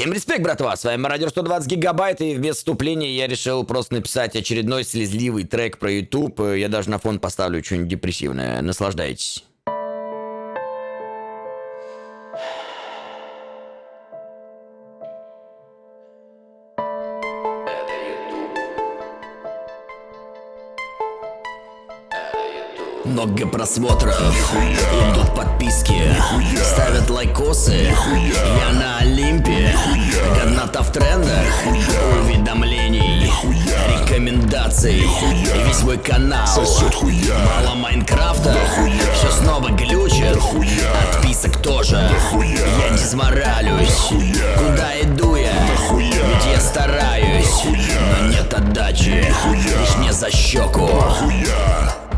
Всем респект, братва, с вами Мародер 120 гигабайт, и вместо вступления я решил просто написать очередной слезливый трек про YouTube. Я даже на фон поставлю что-нибудь депрессивное. Наслаждайтесь. Много просмотров, идут подписки, ставят лайкосы. Я на Олимпе, годната в трендах, уведомлений, рекомендаций. И весь мой канал, мало Майнкрафта, все снова глючит, отписок тоже. Я дизморалюсь, куда иду я, ведь я стараюсь, но нет отдачи, лишь не за щеку. Это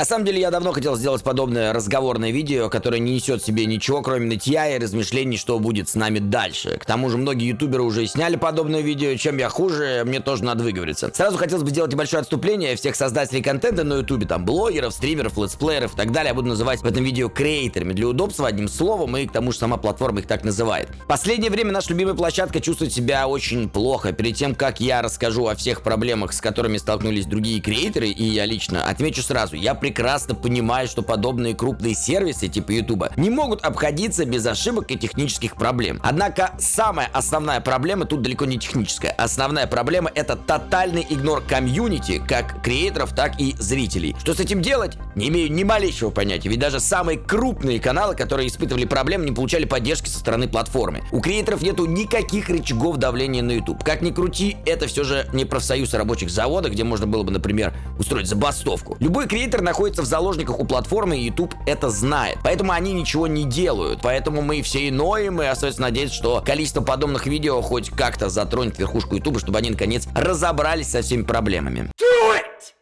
На самом деле, я давно хотел сделать подобное разговорное видео, которое не несет в себе ничего, кроме нытья и размышлений, что будет с нами дальше. К тому же, многие ютуберы уже сняли подобное видео, чем я хуже, мне тоже надо выговориться. Сразу хотелось бы сделать небольшое отступление всех создателей контента на ютубе, там, блогеров, стримеров, летсплееров и так далее, я буду называть в этом видео креаторами для удобства, одним словом, и к тому же сама платформа их так называет. Последнее время наша любимая площадка чувствует себя очень плохо. Перед тем, как я расскажу о всех проблемах, с которыми столкнулись другие креаторы, и я лично, отмечу сразу, я прекрасно понимаю, что подобные крупные сервисы типа Ютуба не могут обходиться без ошибок и технических проблем. Однако самая основная проблема тут далеко не техническая. Основная проблема это тотальный игнор комьюнити, как креаторов, так и зрителей. Что с этим делать? Не имею ни малейшего понятия, ведь даже самые крупные каналы, которые испытывали проблемы, не получали поддержки со стороны платформы. У креаторов нету никаких рычагов давления на YouTube. Как ни крути, это все же не профсоюз рабочих заводов, где можно было бы, например, устроить забастовку. Любой креатор находится в заложниках у платформы, и YouTube это знает. Поэтому они ничего не делают. Поэтому мы все и ноем, и остается надеяться, что количество подобных видео хоть как-то затронет верхушку YouTube, чтобы они наконец разобрались со всеми проблемами. Do it!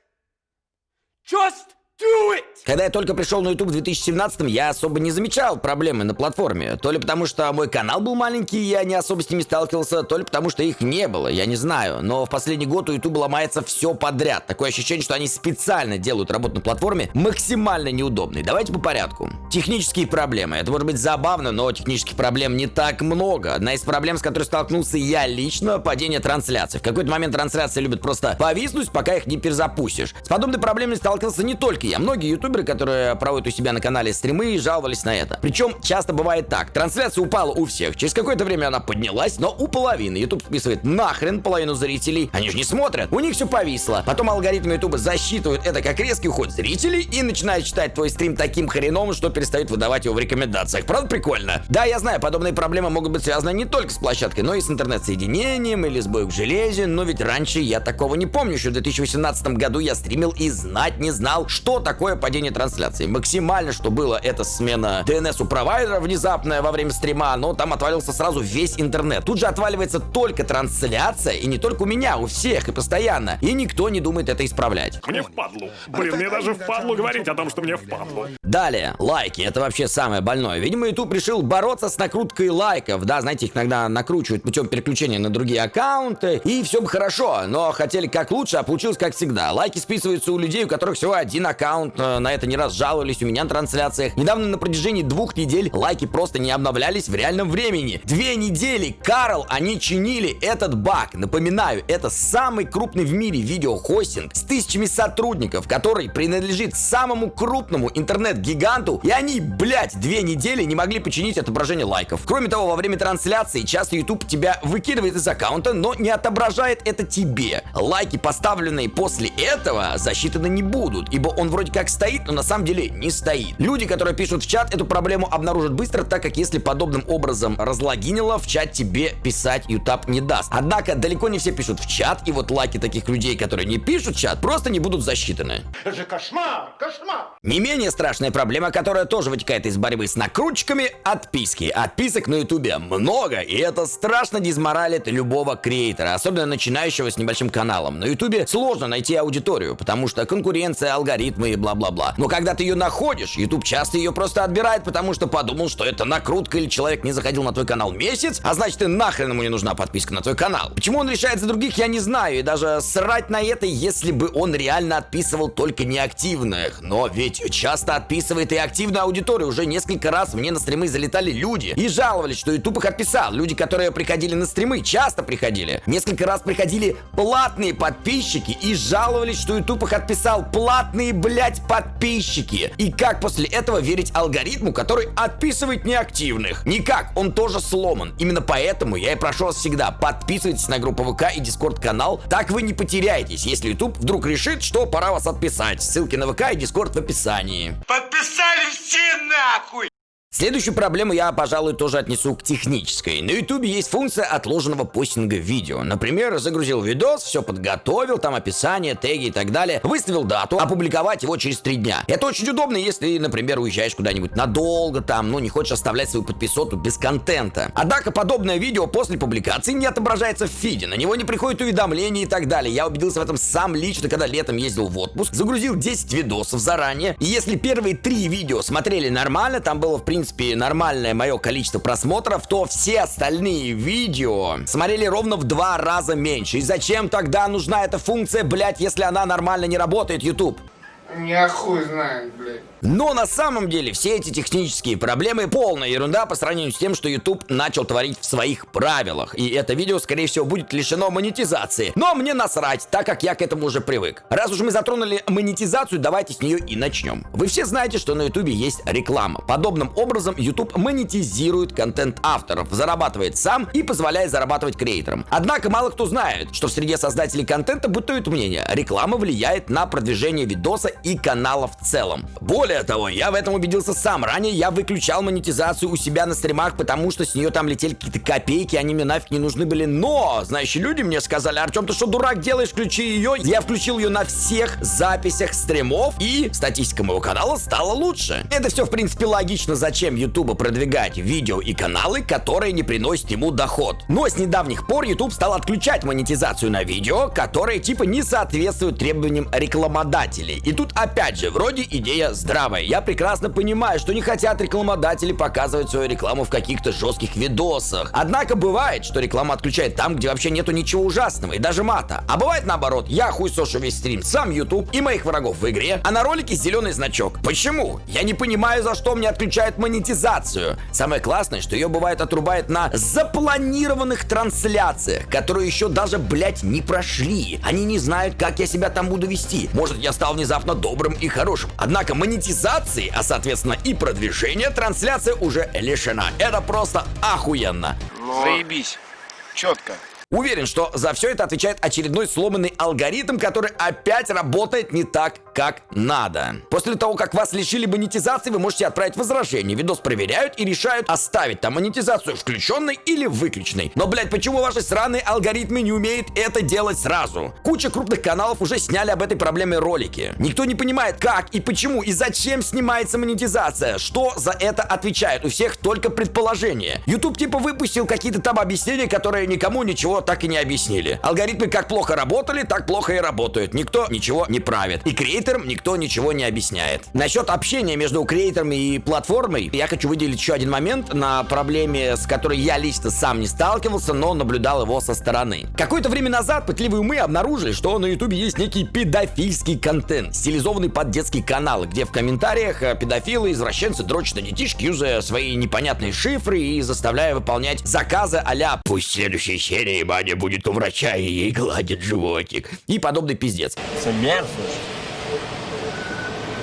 Just do it! Когда я только пришел на YouTube в 2017 я особо не замечал проблемы на платформе. То ли потому, что мой канал был маленький, и я не особо с ними сталкивался, то ли потому, что их не было, я не знаю. Но в последний год у YouTube ломается все подряд. Такое ощущение, что они специально делают работу на платформе максимально неудобной. Давайте по порядку. Технические проблемы. Это может быть забавно, но технических проблем не так много. Одна из проблем, с которой столкнулся я лично, падение трансляций. В какой-то момент трансляции любят просто повиснуть, пока их не перезапустишь. С подобной проблемой сталкивался не только я. Многие ютуберы, которые проводят у себя на канале стримы, жаловались на это. Причем часто бывает так. Трансляция упала у всех. Через какое-то время она поднялась, но у половины. YouTube списывает нахрен половину зрителей. Они же не смотрят. У них все повисло. Потом алгоритмы YouTube засчитывают это как резкий уход зрителей и начинают считать твой стрим таким хреновым, что перестают выдавать его в рекомендациях. Правда прикольно? Да, я знаю, подобные проблемы могут быть связаны не только с площадкой, но и с интернет-соединением или сбоем в железе. Но ведь раньше я такого не помню. Еще в 2018 году я стримил и знать не знал, что такое падение трансляции. Максимально, что было, это смена DNS у провайдера внезапная во время стрима, но там отвалился сразу весь интернет. Тут же отваливается только трансляция, и не только у меня, у всех и постоянно. И никто не думает это исправлять. Мне впадлу. Блин, мне даже впадлу говорить о том, что мне впадлу. Далее, лайки, это вообще самое больное. Видимо, YouTube решил бороться с накруткой лайков. Да, знаете, их иногда накручивают путем переключения на другие аккаунты, и все бы хорошо, но хотели как лучше, а получилось как всегда. Лайки списываются у людей, у которых всего один аккаунт, э, на это не раз жаловались у меня на трансляциях. Недавно на протяжении двух недель лайки просто не обновлялись в реальном времени. Две недели, Карл, они чинили этот баг. Напоминаю, это самый крупный в мире видеохостинг с тысячами сотрудников, который принадлежит самому крупному интернет-гиганту, и они, блядь, две недели не могли починить отображение лайков. Кроме того, во время трансляции часто YouTube тебя выкидывает из аккаунта, но не отображает это тебе. Лайки, поставленные после этого, засчитаны не будут, ибо он вроде как стоит, но на самом деле не стоит. Люди, которые пишут в чат, эту проблему обнаружат быстро, так как если подобным образом разлогинило, в чат тебе писать YouTube не даст. Однако далеко не все пишут в чат, и вот лайки таких людей, которые не пишут в чат, просто не будут засчитаны. Это же кошмар! Кошмар! Не менее страшная проблема, которая тоже вытекает из борьбы с накрутчиками – отписки. Отписок на ютубе много, и это страшно дизморалит любого креатора, особенно начинающего с небольшим каналом. На ютубе сложно найти аудиторию, потому что конкуренция, алгоритмы и бла-бла-бла. Но когда ты ее находишь, ютуб часто ее просто отбирает, потому что подумал, что это накрутка или человек не заходил на твой канал месяц, а значит и нахрен ему не нужна подписка на твой канал. Почему он решает за других, я не знаю, и даже срать на это, если бы он реально отписывал только неактивных. Но ведь часто отписывает и активную аудиторию. Уже несколько раз мне на стримы залетали люди и жаловались, что YouTube их отписал. Люди, которые приходили на стримы, часто приходили. Несколько раз приходили платные подписчики и жаловались, что YouTube их отписал. Платные, блять, подписчики. И как после этого верить алгоритму, который отписывает неактивных? Никак, он тоже сломан. Именно поэтому я и прошу вас всегда, подписывайтесь на группу ВК и Дискорд канал, так вы не потеряетесь, если YouTube вдруг решит, что пора вас отписать. Ссылки на ВК и Дискорд в описании. Подписали все нахуй! Следующую проблему я, пожалуй, тоже отнесу к технической. На ютубе есть функция отложенного постинга видео. Например, загрузил видос, все подготовил, там описание, теги и так далее, выставил дату, опубликовать его через три дня. Это очень удобно, если, например, уезжаешь куда-нибудь надолго там, ну не хочешь оставлять свою подписоту без контента. Однако подобное видео после публикации не отображается в фиде, на него не приходит уведомления и так далее. Я убедился в этом сам лично, когда летом ездил в отпуск, загрузил 10 видосов заранее, и если первые три видео смотрели нормально, там было в принципе принципе, нормальное мое количество просмотров, то все остальные видео смотрели ровно в два раза меньше. И зачем тогда нужна эта функция, блять, если она нормально не работает, YouTube? Я хуй знает, блядь. Но на самом деле все эти технические проблемы полная ерунда по сравнению с тем, что YouTube начал творить в своих правилах. И это видео, скорее всего, будет лишено монетизации. Но мне насрать, так как я к этому уже привык. Раз уж мы затронули монетизацию, давайте с нее и начнем. Вы все знаете, что на YouTube есть реклама. Подобным образом YouTube монетизирует контент авторов, зарабатывает сам и позволяет зарабатывать креаторам. Однако мало кто знает, что в среде создателей контента бытует мнение, реклама влияет на продвижение видоса и канала в целом. Более того, я в этом убедился сам. Ранее я выключал монетизацию у себя на стримах, потому что с нее там летели какие-то копейки, они мне нафиг не нужны были. Но, знающие люди мне сказали, Артем, ты что, дурак делаешь, включи ее. Я включил ее на всех записях стримов, и статистика моего канала стала лучше. Это все, в принципе, логично, зачем YouTube продвигать видео и каналы, которые не приносят ему доход. Но с недавних пор YouTube стал отключать монетизацию на видео, которые типа не соответствуют требованиям рекламодателей. И тут опять же, вроде идея здравая. Я прекрасно понимаю, что не хотят рекламодатели показывать свою рекламу в каких-то жестких видосах. Однако бывает, что реклама отключает там, где вообще нету ничего ужасного и даже мата. А бывает наоборот, я хуй сошу весь стрим, сам YouTube и моих врагов в игре, а на ролике зеленый значок. Почему? Я не понимаю, за что мне отключают монетизацию. Самое классное, что ее бывает отрубает на запланированных трансляциях, которые еще даже, блять, не прошли. Они не знают, как я себя там буду вести. Может, я стал внезапно добрым и хорошим. Однако монетизации, а соответственно и продвижения, трансляция уже лишена. Это просто охуенно. Заебись. Четко. Уверен, что за все это отвечает очередной сломанный алгоритм, который опять работает не так, как надо. После того, как вас лишили монетизации, вы можете отправить возражение. Видос проверяют и решают, оставить там монетизацию включенной или выключенной. Но, блять, почему ваши сраные алгоритмы не умеют это делать сразу? Куча крупных каналов уже сняли об этой проблеме ролики. Никто не понимает, как и почему и зачем снимается монетизация. Что за это отвечает? У всех только предположение. YouTube типа выпустил какие-то там объяснения, которые никому ничего так и не объяснили. Алгоритмы как плохо работали, так плохо и работают. Никто ничего не правит. И креаторам никто ничего не объясняет. Насчет общения между креаторами и платформой, я хочу выделить еще один момент на проблеме, с которой я лично сам не сталкивался, но наблюдал его со стороны. Какое-то время назад пытливые умы обнаружили, что на ютубе есть некий педофильский контент, стилизованный под детские каналы, где в комментариях э, педофилы, извращенцы дрочат на детишки, юзая свои непонятные шифры и заставляя выполнять заказы а «Пусть следующей серии Маня будет у врача и ей гладит животик» и подобный пиздец. Це мерзость.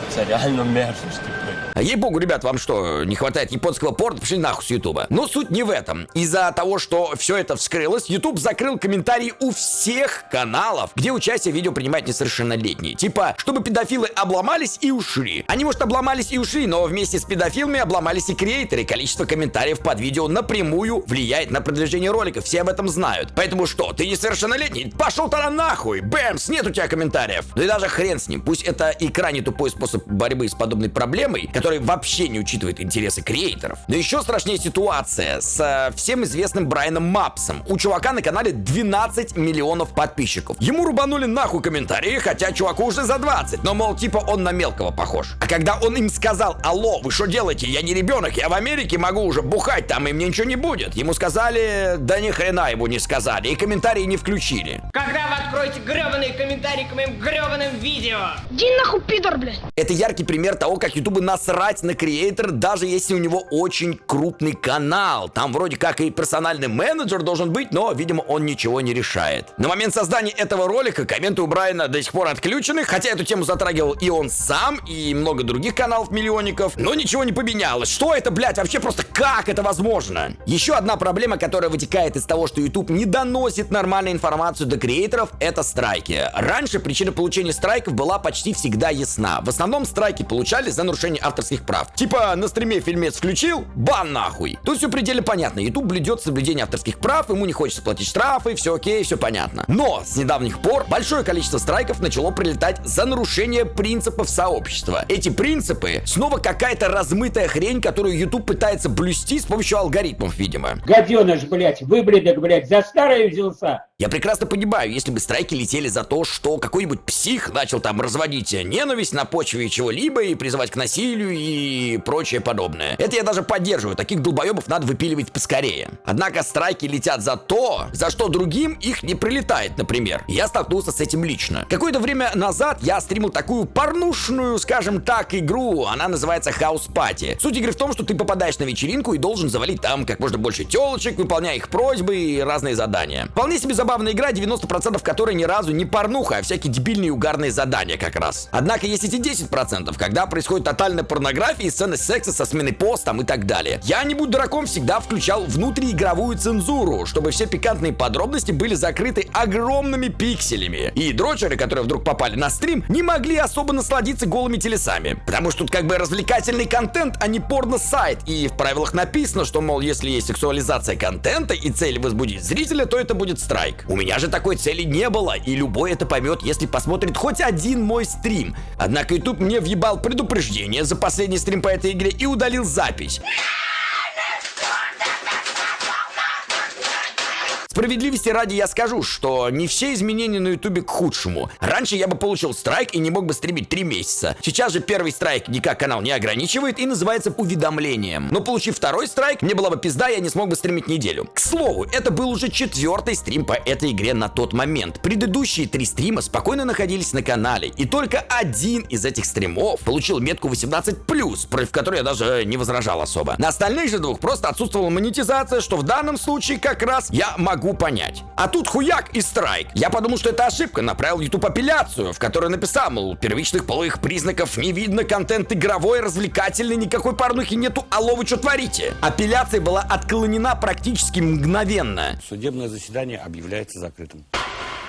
Це реально мерзость, типу. А ей-богу, ребят, вам что, не хватает японского порта? Пошли нахуй с Ютуба. Но суть не в этом. Из-за того, что все это вскрылось, YouTube закрыл комментарии у всех каналов, где участие в видео принимают несовершеннолетние. Типа, чтобы педофилы обломались и ушли. Они, может, обломались и ушли, но вместе с педофилами обломались и креаторы. Количество комментариев под видео напрямую влияет на продвижение ролика. Все об этом знают. Поэтому что, ты несовершеннолетний? Пошел тогда нахуй! Бэмс, нет у тебя комментариев. Ну и даже хрен с ним. Пусть это и крайне тупой способ борьбы с подобной проблемой, который вообще не учитывает интересы креаторов. Но еще страшнее ситуация с э, всем известным Брайаном Мапсом. У чувака на канале 12 миллионов подписчиков. Ему рубанули нахуй комментарии, хотя чуваку уже за 20. Но, мол, типа он на мелкого похож. А когда он им сказал, алло, вы что делаете? Я не ребенок, я в Америке могу уже бухать там, и мне ничего не будет. Ему сказали, да ни хрена ему не сказали, и комментарии не включили. Когда вы откроете гребаные комментарии к моим гребаным видео? Иди нахуй, пидор, блядь. Это яркий пример того, как Ютубу насрать на креатор, даже если у него очень крупный канал. Там вроде как и персональный менеджер должен быть, но, видимо, он ничего не решает. На момент создания этого ролика комменты у Брайана до сих пор отключены, хотя эту тему затрагивал и он сам, и много других каналов миллионников, но ничего не поменялось. Что это, блядь, вообще просто как это возможно? Еще одна проблема, которая вытекает из того, что YouTube не доносит нормальную информацию до креаторов, это страйки. Раньше причина получения страйков была почти всегда ясна. В основном страйки получали за нарушение авторских прав. Типа на стриме фильмец включил, бан нахуй. Тут все пределе понятно. YouTube блюдет соблюдение авторских прав, ему не хочется платить штрафы, все окей, все понятно. Но с недавних пор большое количество страйков начало прилетать за нарушение принципов сообщества. Эти принципы снова какая-то размытая хрень, которую YouTube пытается блюсти с помощью алгоритмов, видимо. Гаденыш, блядь, выбледок, блядь, за старое взялся. Я прекрасно понимаю, если бы страйки летели за то, что какой-нибудь псих начал там разводить ненависть на почве чего-либо и призывать к насилию и прочее подобное. Это я даже поддерживаю, таких долбоебов надо выпиливать поскорее. Однако страйки летят за то, за что другим их не прилетает, например. Я столкнулся с этим лично. Какое-то время назад я стримил такую порнушную, скажем так, игру. Она называется House Party. Суть игры в том, что ты попадаешь на вечеринку и должен завалить там как можно больше телочек, выполняя их просьбы и разные задания. Вполне себе забавная игра, 90% которой ни разу не порнуха, а всякие дебильные угарные задания как раз. Однако есть эти 10%, когда происходит тотальная порнография и сцены секса со сменой пост и так далее. Я, не будь дураком, всегда включал внутриигровую цензуру, чтобы все пикантные подробности были закрыты огромными пикселями. И дрочеры, которые вдруг попали на стрим, не могли особо насладиться голыми телесами. Потому что тут как бы развлекательный контент, а не порно-сайт. И в правилах написано, что, мол, если есть сексуализация контента и цель возбудить зрителя, то это будет страйк. У меня же такой цели не было, и любой это поймет, если посмотрит хоть один мой стрим. Однако YouTube мне въебал предупреждение за последний стрим по этой игре и удалил запись. Справедливости ради я скажу, что не все изменения на ютубе к худшему. Раньше я бы получил страйк и не мог бы стримить 3 месяца. Сейчас же первый страйк никак канал не ограничивает и называется уведомлением. Но получив второй страйк, мне была бы пизда, я не смог бы стримить неделю. К слову, это был уже четвертый стрим по этой игре на тот момент. Предыдущие три стрима спокойно находились на канале, и только один из этих стримов получил метку 18+, против которой я даже не возражал особо. На остальных же двух просто отсутствовала монетизация, что в данном случае как раз я могу понять. А тут хуяк и страйк. Я подумал, что это ошибка, направил YouTube апелляцию, в которой написал, мол, первичных половых признаков не видно, контент игровой, развлекательный, никакой порнухи нету, алло, вы что творите? Апелляция была отклонена практически мгновенно. Судебное заседание объявляется закрытым.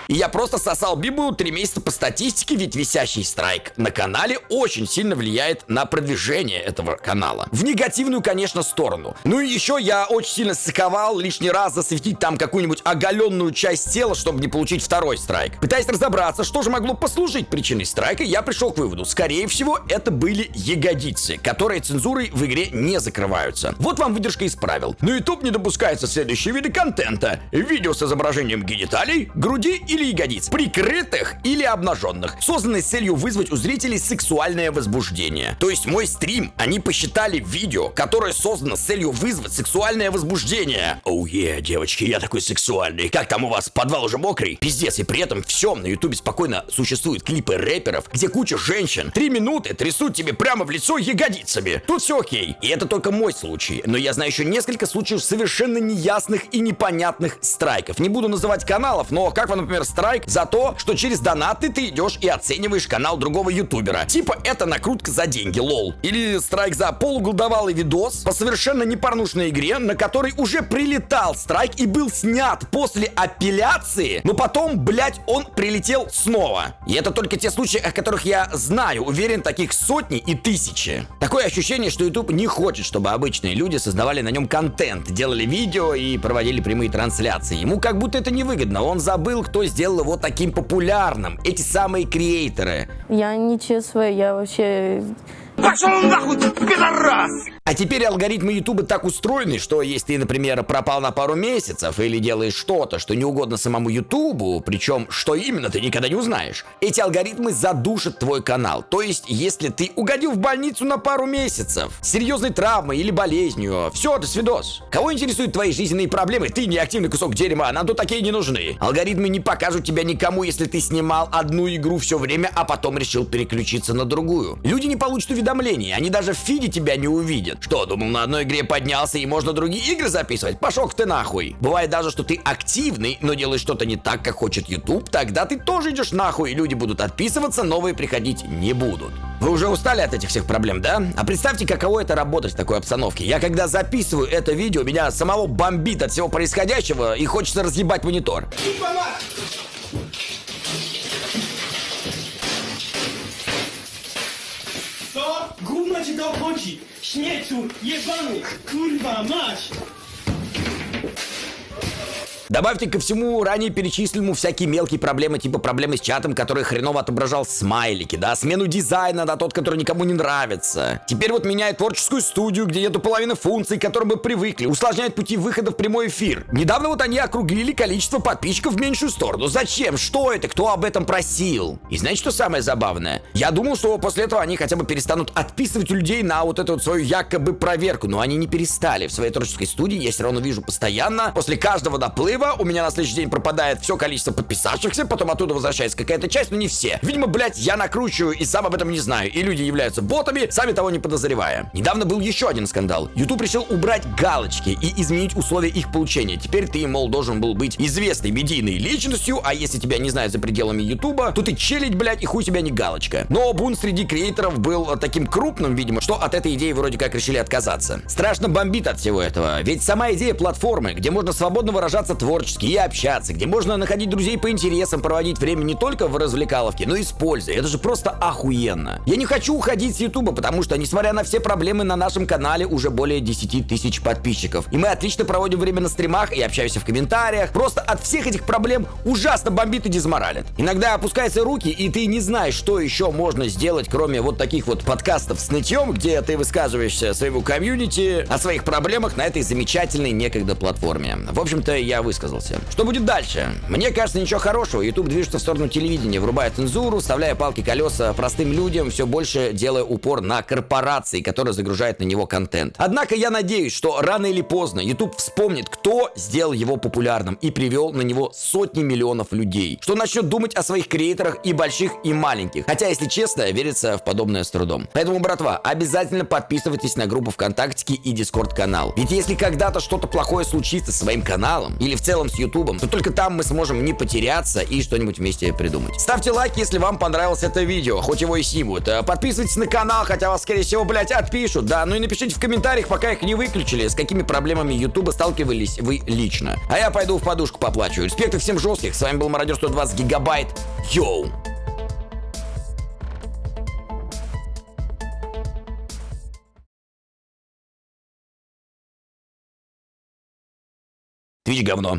И я просто сосал Библию три месяца по статистике, ведь висящий страйк на канале очень сильно влияет на продвижение этого канала. В негативную, конечно, сторону. Ну и еще я очень сильно саковал лишний раз засветить там какую-нибудь оголенную часть тела, чтобы не получить второй страйк. Пытаясь разобраться, что же могло послужить причиной страйка, я пришел к выводу. Скорее всего, это были ягодицы, которые цензурой в игре не закрываются. Вот вам выдержка из правил. На YouTube не допускаются следующие виды контента. Видео с изображением гениталий, груди и или ягодиц, прикрытых или обнаженных, созданные с целью вызвать у зрителей сексуальное возбуждение. То есть мой стрим они посчитали видео, которое создано с целью вызвать сексуальное возбуждение. Оу, oh yeah, девочки, я такой сексуальный. Как там у вас, подвал уже мокрый? Пиздец, и при этом всем на ютубе спокойно существуют клипы рэперов, где куча женщин три минуты трясут тебе прямо в лицо ягодицами. Тут все окей. И это только мой случай. Но я знаю еще несколько случаев совершенно неясных и непонятных страйков. Не буду называть каналов, но как вам, например, страйк за то, что через донаты ты идешь и оцениваешь канал другого ютубера. Типа это накрутка за деньги, лол. Или страйк за полуголдовалый видос по совершенно непорнушной игре, на который уже прилетал страйк и был снят после апелляции, но потом, блять, он прилетел снова. И это только те случаи, о которых я знаю. Уверен, таких сотни и тысячи. Такое ощущение, что YouTube не хочет, чтобы обычные люди создавали на нем контент, делали видео и проводили прямые трансляции. Ему как будто это невыгодно. Он забыл, кто сделал его таким популярным. Эти самые креаторы. Я не честная, я вообще... А теперь алгоритмы Ютуба так устроены, что если ты, например, пропал на пару месяцев или делаешь что-то, что не угодно самому Ютубу, причем что именно ты никогда не узнаешь, эти алгоритмы задушат твой канал. То есть, если ты угодил в больницу на пару месяцев, серьезной травмой или болезнью, все, до свидос. Кого интересуют твои жизненные проблемы? Ты неактивный кусок дерьма, нам тут такие не нужны. Алгоритмы не покажут тебя никому, если ты снимал одну игру все время, а потом решил переключиться на другую. Люди не получат уведомлений, они даже в фиде тебя не увидят. Что, думал, на одной игре поднялся и можно другие игры записывать? Пошел ты нахуй. Бывает даже, что ты активный, но делаешь что-то не так, как хочет YouTube, тогда ты тоже идешь нахуй, и люди будут отписываться, новые приходить не будут. Вы уже устали от этих всех проблем, да? А представьте, каково это работать в такой обстановке. Я когда записываю это видео, меня самого бомбит от всего происходящего и хочется разъебать монитор. Gówno ci to obchodzi! Śmieciu, jebany, kurwa, mać! Добавьте ко всему ранее перечисленному всякие мелкие проблемы, типа проблемы с чатом, который хреново отображал смайлики, да, смену дизайна на тот, который никому не нравится. Теперь вот меняет творческую студию, где нету половины функций, к которым мы привыкли, усложняет пути выхода в прямой эфир. Недавно вот они округлили количество подписчиков в меньшую сторону. Зачем? Что это? Кто об этом просил? И знаете, что самое забавное? Я думал, что после этого они хотя бы перестанут отписывать людей на вот эту вот свою якобы проверку, но они не перестали. В своей творческой студии я все равно вижу постоянно, после каждого доплыва у меня на следующий день пропадает все количество подписавшихся, потом оттуда возвращается какая-то часть, но не все. Видимо, блядь, я накручиваю и сам об этом не знаю. И люди являются ботами, сами того не подозревая. Недавно был еще один скандал. YouTube решил убрать галочки и изменить условия их получения. Теперь ты, мол, должен был быть известной медийной личностью, а если тебя не знают за пределами YouTube, то ты челить, блядь, и хуй тебя не галочка. Но бунт среди креаторов был таким крупным, видимо, что от этой идеи вроде как решили отказаться. Страшно бомбит от всего этого, ведь сама идея платформы, где можно свободно выражаться творчески и общаться, где можно находить друзей по интересам, проводить время не только в развлекаловке, но и с пользой. Это же просто охуенно. Я не хочу уходить с Ютуба, потому что, несмотря на все проблемы, на нашем канале уже более 10 тысяч подписчиков. И мы отлично проводим время на стримах и общаемся в комментариях. Просто от всех этих проблем ужасно бомбит и дизморалит. Иногда опускаются руки, и ты не знаешь, что еще можно сделать, кроме вот таких вот подкастов с нытьем, где ты высказываешься своему комьюнити о своих проблемах на этой замечательной некогда платформе. В общем-то, я высказался. Что будет дальше? Мне кажется, ничего хорошего. YouTube движется в сторону телевидения, врубая цензуру, вставляя палки колеса простым людям, все больше делая упор на корпорации, которые загружают на него контент. Однако я надеюсь, что рано или поздно YouTube вспомнит, кто сделал его популярным и привел на него сотни миллионов людей. Что начнет думать о своих креаторах и больших, и маленьких. Хотя, если честно, верится в подобное с трудом. Поэтому, братва, обязательно подписывайтесь на группу ВКонтакте и Дискорд канал. Ведь если когда-то что-то плохое случится с своим каналом или в целом с Ютубом, то только там мы сможем не потеряться и что-нибудь вместе придумать. Ставьте лайк, если вам понравилось это видео, хоть его и снимут. Э, Подписывайтесь на канал, хотя вас, скорее всего, блядь, отпишут, да. Ну и напишите в комментариях, пока их не выключили, с какими проблемами Ютуба сталкивались вы лично. А я пойду в подушку поплачу. Респекты всем жестких. С вами был Мародер 120 Гигабайт. Йоу! Твич говно.